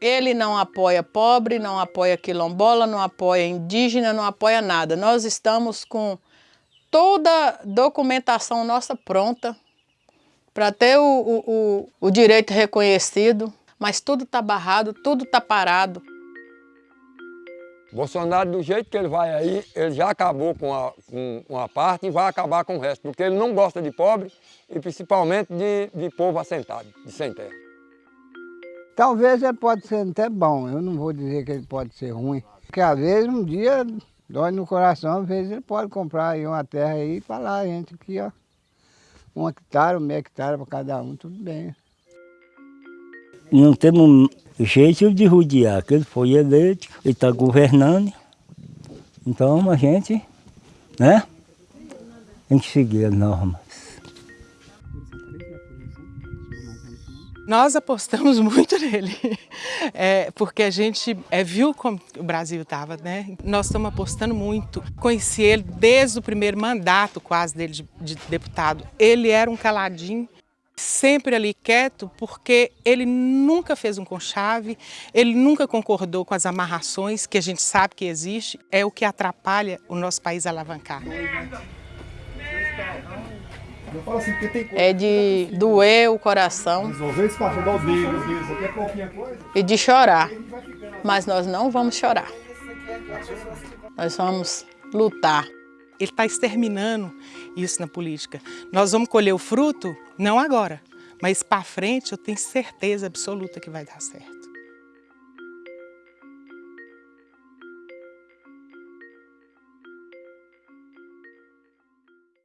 Ele não apoia pobre, não apoia quilombola, não apoia indígena, não apoia nada. Nós estamos com toda documentação nossa pronta para ter o, o, o, o direito reconhecido, mas tudo está barrado, tudo está parado. Bolsonaro, do jeito que ele vai aí, ele já acabou com, a, com uma parte e vai acabar com o resto, porque ele não gosta de pobre e principalmente de, de povo assentado, de sem terra. Talvez ele pode ser até bom, eu não vou dizer que ele pode ser ruim. Porque às vezes um dia dói no coração, às vezes ele pode comprar aí uma terra aí e falar, a gente aqui ó, um hectare, meio hectare para cada um, tudo bem. Não temos jeito de rodear, que ele foi eleito, ele está governando. Então a gente, né, tem que seguir as normas. Nós apostamos muito nele, é, porque a gente é, viu como o Brasil estava, né? Nós estamos apostando muito. Conheci ele desde o primeiro mandato quase dele de, de deputado. Ele era um caladinho, sempre ali quieto, porque ele nunca fez um conchave, ele nunca concordou com as amarrações que a gente sabe que existe, é o que atrapalha o nosso país a alavancar. É de doer o coração e de chorar, mas nós não vamos chorar, nós vamos lutar. Ele está exterminando isso na política. Nós vamos colher o fruto, não agora, mas para frente eu tenho certeza absoluta que vai dar certo.